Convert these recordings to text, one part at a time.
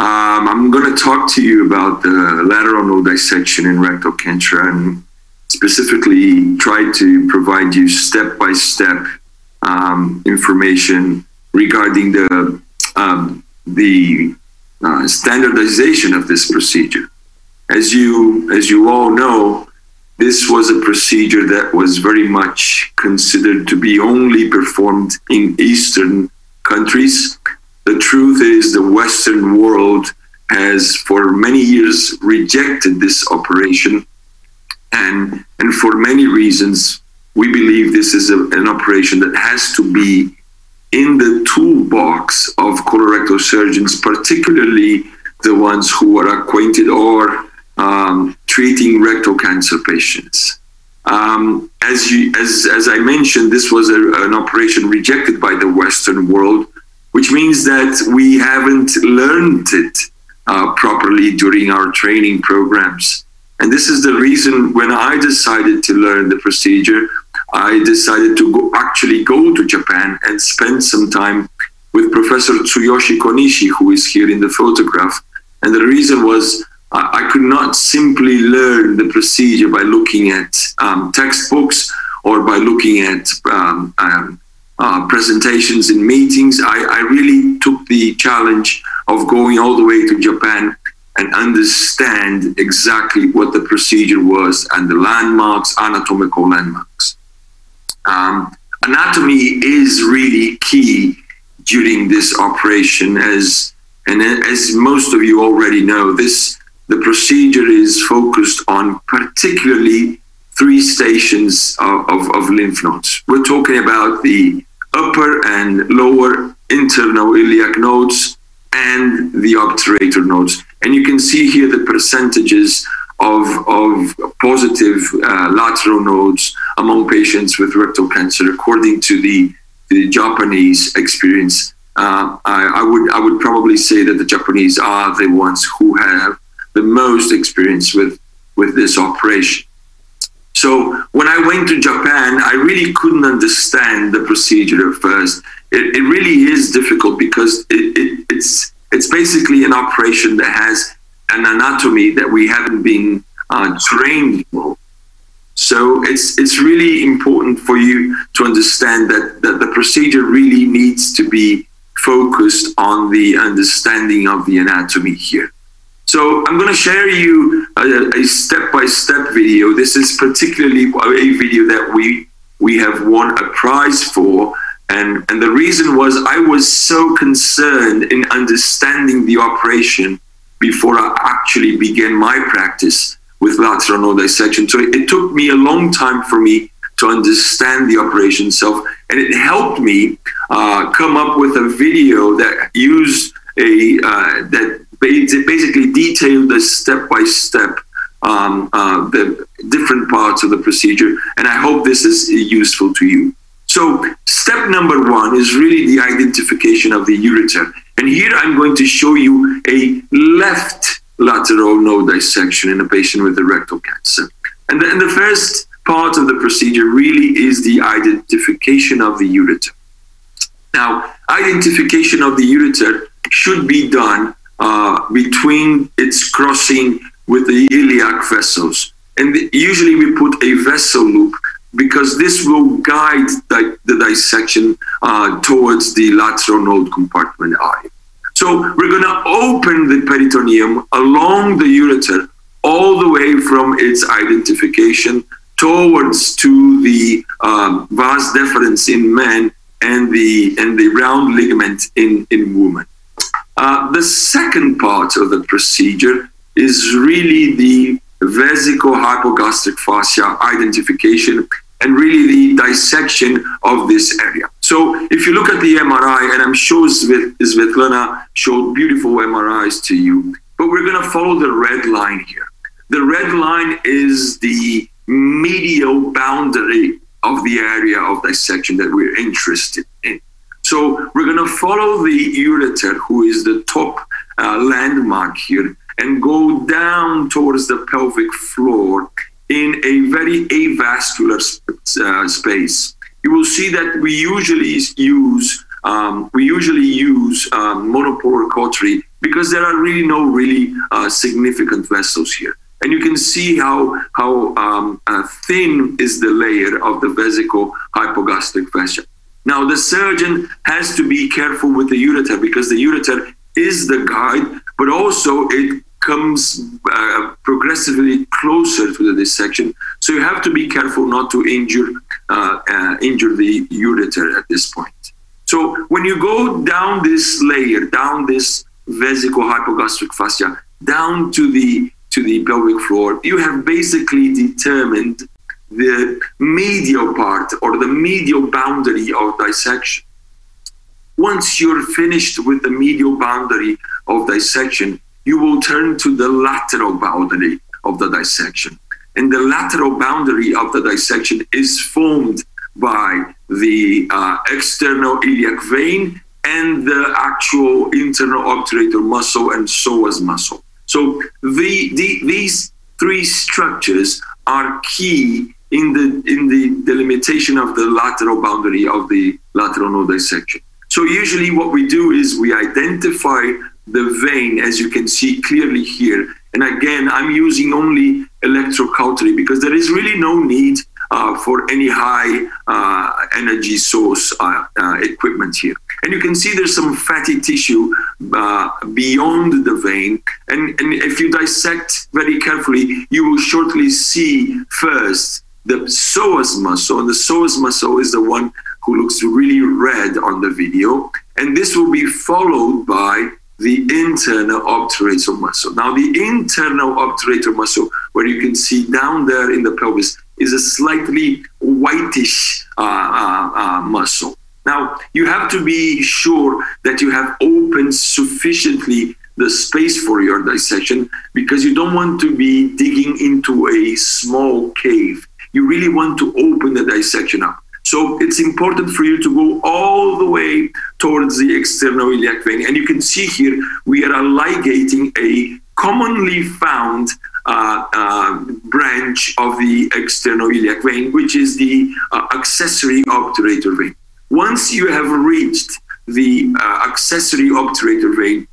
Um, I'm going to talk to you about the lateral node dissection in rectal cancer and specifically try to provide you step by step um, information regarding the um, the uh, standardization of this procedure. As you as you all know, this was a procedure that was very much considered to be only performed in Eastern countries. The truth is, the Western world has for many years rejected this operation, and and for many reasons, we believe this is a, an operation that has to be in the toolbox of colorectal surgeons, particularly the ones who are acquainted or um, treating rectal cancer patients. Um, as, you, as, as I mentioned, this was a, an operation rejected by the Western world, which means that we haven't learned it uh, properly during our training programs. And this is the reason when I decided to learn the procedure, I decided to go, actually go to Japan and spend some time with Professor Tsuyoshi Konishi, who is here in the photograph. And the reason was I, I could not simply learn the procedure by looking at um, textbooks or by looking at um, um, uh, presentations in meetings. I, I really took the challenge of going all the way to Japan and understand exactly what the procedure was and the landmarks, anatomical landmarks. Um, anatomy is really key during this operation as and as most of you already know this the procedure is focused on particularly three stations of, of, of lymph nodes we're talking about the upper and lower internal iliac nodes and the obturator nodes and you can see here the percentages of, of positive uh, lateral nodes among patients with rectal cancer, according to the, the Japanese experience. Uh, I, I, would I would probably say that the Japanese are the ones who have the most experience with with this operation. So when I went to Japan, I really couldn't understand the procedure at first. It, it really is difficult because it, it, it's it's basically an operation that has an anatomy that we haven't been uh, trained for. So it's it's really important for you to understand that, that the procedure really needs to be focused on the understanding of the anatomy here. So I'm going to share you a step-by-step -step video. This is particularly a video that we we have won a prize for. And, and the reason was I was so concerned in understanding the operation before I actually began my practice with lateral node dissection. So it, it took me a long time for me to understand the operation itself, and it helped me uh, come up with a video that used a uh, that basically detailed the step by step um, uh, the different parts of the procedure, and I hope this is useful to you. So step number one is really the identification of the ureter. And here I'm going to show you a left lateral node dissection in a patient with rectal cancer. And then the first part of the procedure really is the identification of the ureter. Now, identification of the ureter should be done uh, between its crossing with the iliac vessels. And usually we put a vessel loop because this will guide the, the dissection uh, towards the lateral node compartment eye. So we're going to open the peritoneum along the ureter all the way from its identification towards to the um, vas deferens in men and the and the round ligament in in women. Uh, the second part of the procedure is really the vesico-hypogastric fascia identification and really the dissection of this area. So if you look at the MRI, and I'm sure Svetlana showed beautiful MRIs to you, but we're going to follow the red line here. The red line is the medial boundary of the area of dissection that we're interested in. So we're going to follow the ureter, who is the top uh, landmark here, and go down towards the pelvic floor in a very avascular uh, space. You will see that we usually use um, we usually use um, monopolar cautery because there are really no really uh, significant vessels here. And you can see how, how um, uh, thin is the layer of the vesico hypogastric fascia. Now, the surgeon has to be careful with the ureter because the ureter is the guide, but also it comes uh, progressively closer to the dissection. So you have to be careful not to injure, uh, uh, injure the ureter at this point. So when you go down this layer, down this vesico-hypogastric fascia, down to the to the pelvic floor, you have basically determined the medial part or the medial boundary of dissection. Once you're finished with the medial boundary of dissection, you will turn to the lateral boundary of the dissection. And the lateral boundary of the dissection is formed by the uh, external iliac vein and the actual internal obturator muscle and psoas muscle. So the, the, these three structures are key in the in the delimitation of the lateral boundary of the lateral node dissection. So usually what we do is we identify the vein, as you can see clearly here. And again, I'm using only electrocautery because there is really no need uh, for any high uh, energy source uh, uh equipment here. And you can see there's some fatty tissue uh, beyond the vein. And, and if you dissect very carefully, you will shortly see first the psoas muscle. And the psoas muscle is the one who looks really red on the video. And this will be followed by the internal obturator muscle. Now, the internal obturator muscle, where you can see down there in the pelvis, is a slightly whitish uh, uh, uh, muscle. Now, you have to be sure that you have opened sufficiently the space for your dissection because you don't want to be digging into a small cave. You really want to open the dissection up. So it's important for you to go all the way towards the external iliac vein. And you can see here, we are ligating a commonly found uh, uh, branch of the external iliac vein, which is the uh, accessory obturator vein. Once you have reached the uh, accessory obturator vein,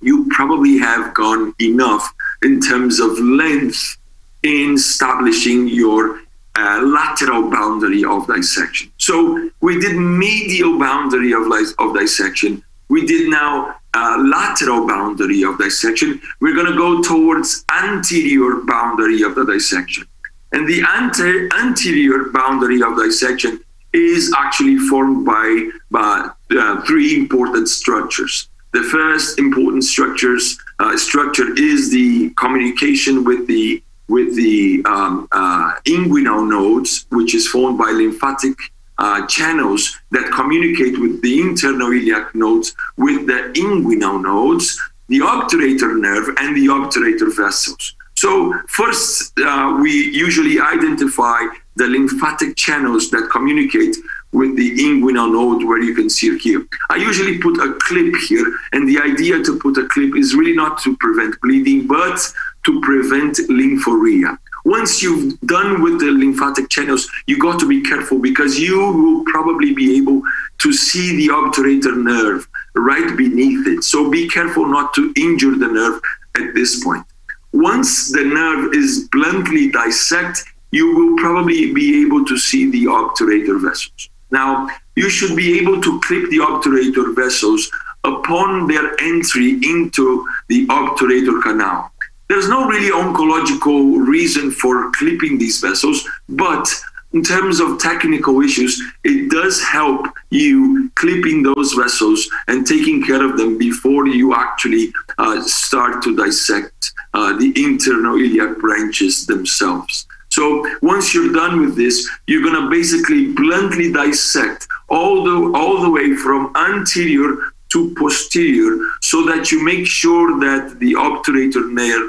you probably have gone enough in terms of length in establishing your lateral boundary of dissection. So we did medial boundary of, of dissection. We did now lateral boundary of dissection. We're going to go towards anterior boundary of the dissection. And the ante anterior boundary of dissection is actually formed by, by uh, three important structures. The first important structures uh, structure is the communication with the with the um, uh, inguinal nodes, which is formed by lymphatic uh, channels that communicate with the internal iliac nodes with the inguinal nodes, the obturator nerve, and the obturator vessels. So first, uh, we usually identify the lymphatic channels that communicate with the inguinal node where you can see here. I usually put a clip here, and the idea to put a clip is really not to prevent bleeding, but to prevent lymphorrhea. Once you've done with the lymphatic channels, you got to be careful because you will probably be able to see the obturator nerve right beneath it. So be careful not to injure the nerve at this point. Once the nerve is bluntly dissected, you will probably be able to see the obturator vessels. Now, you should be able to clip the obturator vessels upon their entry into the obturator canal. There's no really oncological reason for clipping these vessels, but in terms of technical issues, it does help you clipping those vessels and taking care of them before you actually uh, start to dissect uh, the internal iliac branches themselves. So once you're done with this, you're going to basically bluntly dissect all the all the way from anterior to posterior so that you make sure that the obturator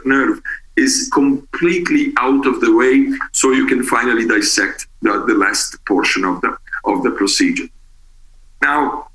nerve is completely out of the way so you can finally dissect the, the last portion of the of the procedure. Now,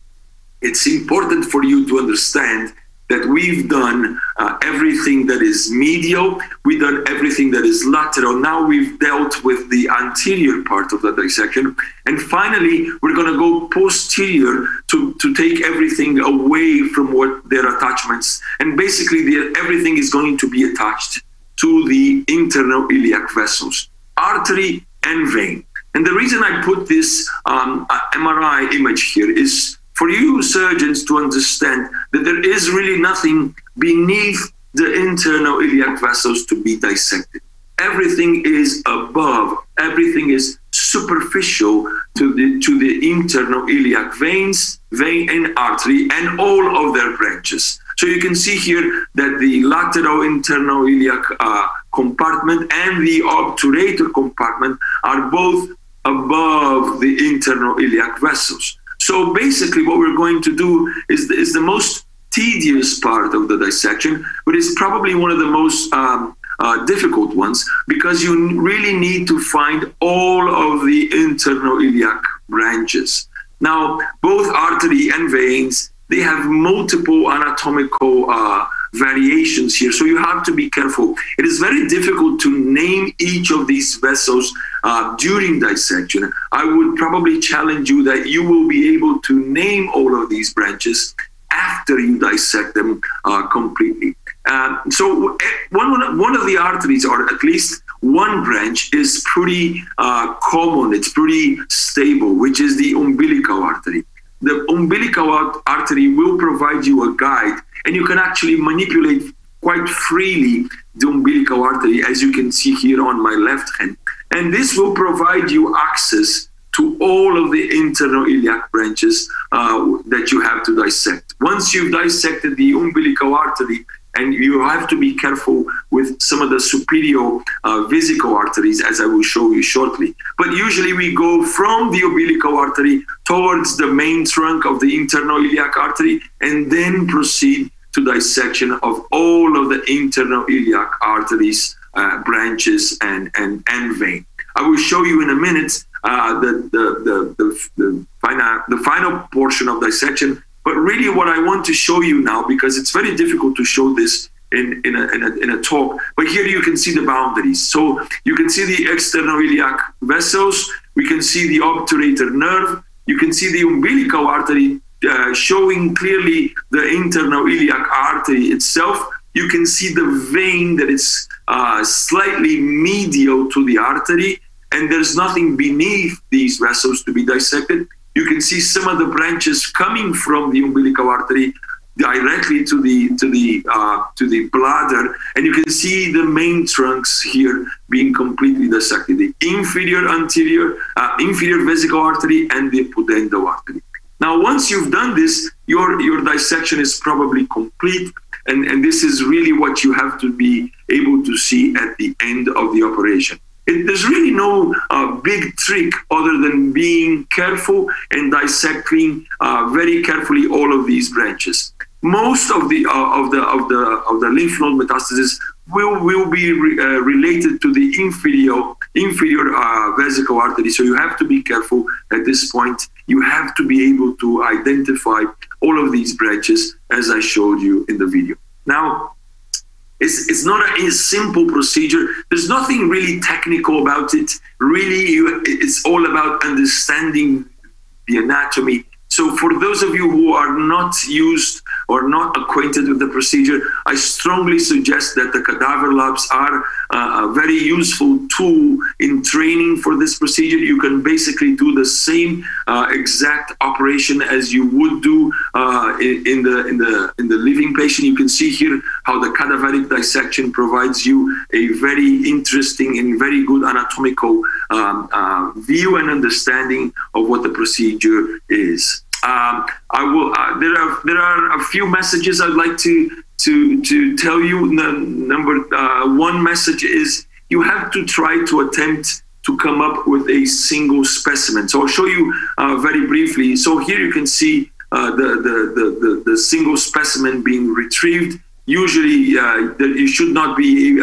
it's important for you to understand that we've done uh, everything that is medial, we've done everything that is lateral. Now we've dealt with the anterior part of the dissection. And finally, we're going to go posterior to, to take everything away from what their attachments. And basically, the, everything is going to be attached to the internal iliac vessels, artery and vein. And the reason I put this um, MRI image here is for you surgeons to understand that there is really nothing beneath the internal iliac vessels to be dissected. Everything is above, everything is superficial to the, to the internal iliac veins, vein and artery, and all of their branches. So you can see here that the lateral internal iliac uh, compartment and the obturator compartment are both above the internal iliac vessels. So basically what we're going to do is the, is the most tedious part of the dissection, but it's probably one of the most um, uh, difficult ones because you really need to find all of the internal iliac branches. Now, both artery and veins, they have multiple anatomical uh, variations here. So you have to be careful. It is very difficult to name each of these vessels uh, during dissection. I would probably challenge you that you will be able to name all of these branches after you dissect them uh, completely. Um, so eh, one, one of the arteries, or at least one branch, is pretty uh, common, it's pretty stable, which is the umbilical artery. The umbilical artery will provide you a guide and you can actually manipulate quite freely the umbilical artery, as you can see here on my left hand. And this will provide you access to all of the internal iliac branches uh, that you have to dissect. Once you've dissected the umbilical artery, and you have to be careful with some of the superior uh, arteries, as I will show you shortly. But usually we go from the umbilical artery towards the main trunk of the internal iliac artery and then proceed to dissection of all of the internal iliac arteries, uh, branches, and, and, and vein. I will show you in a minute uh, the, the, the, the, the, final, the final portion of dissection. But really what I want to show you now, because it's very difficult to show this in, in, a, in, a, in a talk, but here you can see the boundaries. So you can see the external iliac vessels, we can see the obturator nerve, you can see the umbilical artery uh, showing clearly the internal iliac artery itself. You can see the vein that is uh, slightly medial to the artery, and there's nothing beneath these vessels to be dissected. You can see some of the branches coming from the umbilical artery directly to the to the uh, to the bladder, and you can see the main trunks here being completely dissected: the inferior anterior, uh, inferior vesical artery, and the pudendal artery. Now, once you've done this, your your dissection is probably complete, and and this is really what you have to be able to see at the end of the operation. It, there's really no uh, big trick other than being careful and dissecting uh, very carefully all of these branches. Most of the uh, of the of the of the lymph node metastases will will be re, uh, related to the inferior inferior uh, vesical artery. So you have to be careful at this point. You have to be able to identify all of these branches as I showed you in the video. Now, it's, it's not a, a, simple procedure. There's nothing really technical about it. Really, you, it's all about understanding the anatomy so for those of you who are not used or not acquainted with the procedure, I strongly suggest that the cadaver labs are uh, a very useful tool in training for this procedure. You can basically do the same uh, exact operation as you would do uh, in, in, the in the in the living patient. You can see here how the cadaveric dissection provides you a very interesting and very good anatomical um, uh, view and understanding of what the procedure is. Um, I will. Uh, there are there are a few messages I'd like to to to tell you. The number uh, one message is you have to try to attempt to come up with a single specimen. So I'll show you uh, very briefly. So here you can see uh, the, the, the the single specimen being retrieved. Usually, uh, you should not be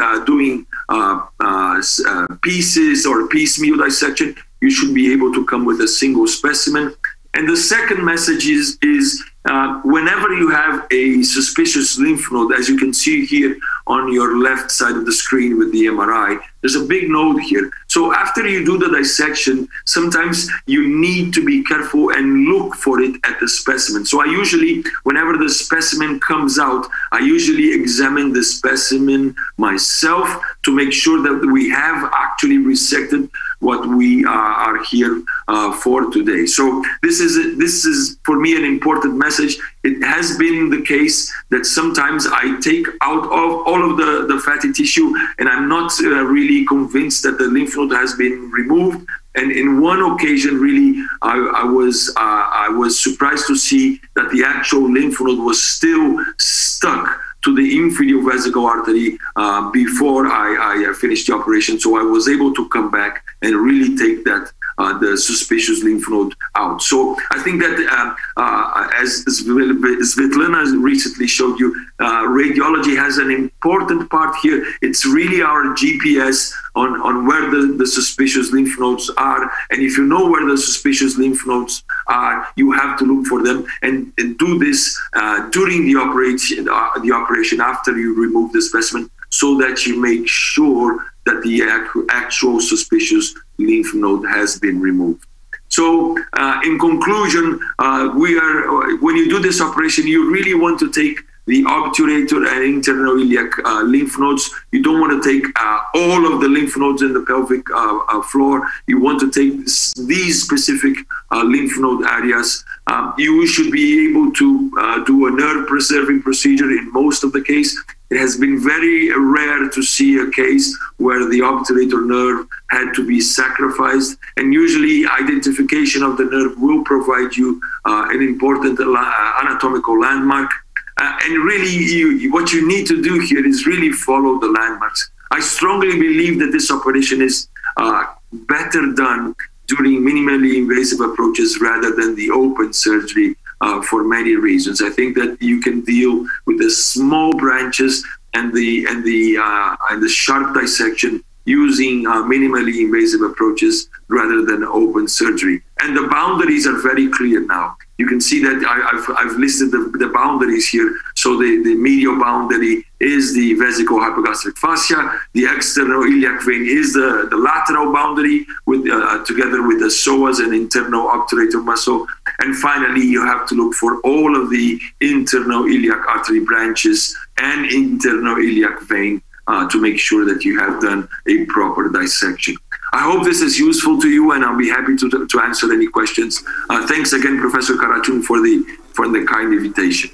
uh, pieces or piecemeal dissection. You should be able to come with a single specimen. And the second message is, is uh, whenever you have a suspicious lymph node, as you can see here on your left side of the screen with the MRI, there's a big node here. So after you do the dissection, sometimes you need to be careful and look for it at the specimen. So I usually, whenever the specimen comes out, I usually examine the specimen myself to make sure that we have actually resected what we uh, are here uh, for today. So this is this is for me an important message. It has been the case that sometimes I take out of all of the, the fatty tissue and I'm not uh, really convinced that the lymph node has been removed. And in one occasion, really, I, I was uh, I was surprised to see that the actual lymph node was still stuck to the inferior vesical artery uh, before I, I, finished the operation. So I was able to come back and really take that uh, the suspicious lymph node out. So I think that uh, uh as Svetlana recently showed you, uh, radiology has an important part here. It's really our GPS on, on where the, the suspicious lymph nodes are. And if you know where the suspicious lymph nodes are, you have to look for them and, and do this uh, during the operation, the operation after you remove the specimen so that you make sure that the actual suspicious lymph node has been removed. So uh, in conclusion, uh, we are when you do this operation, you really want to take the obturator and internal iliac uh, lymph nodes. You don't want to take uh, all of the lymph nodes in the pelvic uh, uh floor. You want to take these specific uh, lymph node areas. Um, you should be able to uh, do a nerve preserving procedure in most of the case. It has been very rare to see a case where the obturator nerve had to be sacrificed. And usually identification of the nerve will provide you an important anatomical landmark. Uh, and really, you, what you need to do here is really follow the landmarks. I strongly believe that this operation is uh, better done during minimally invasive approaches rather than the open surgery uh, for many reasons. I think that you can deal with the small branches and the and the uh, and the sharp dissection using uh, minimally invasive approaches rather than open surgery. And the boundaries are very clear now. You can see that I, have I've listed the, the, boundaries here. So the, the medial boundary is the vesical hypogastric fascia. The external iliac vein is the, the lateral boundary with uh, together with the psoas and internal obturator muscle. And finally, you have to look for all of the internal iliac artery branches and internal iliac vein uh, to make sure that you have done a proper dissection. I hope this is useful to you, and I'll be happy to, to answer any questions. Uh, thanks again, Professor Karachun, for the for the kind invitation.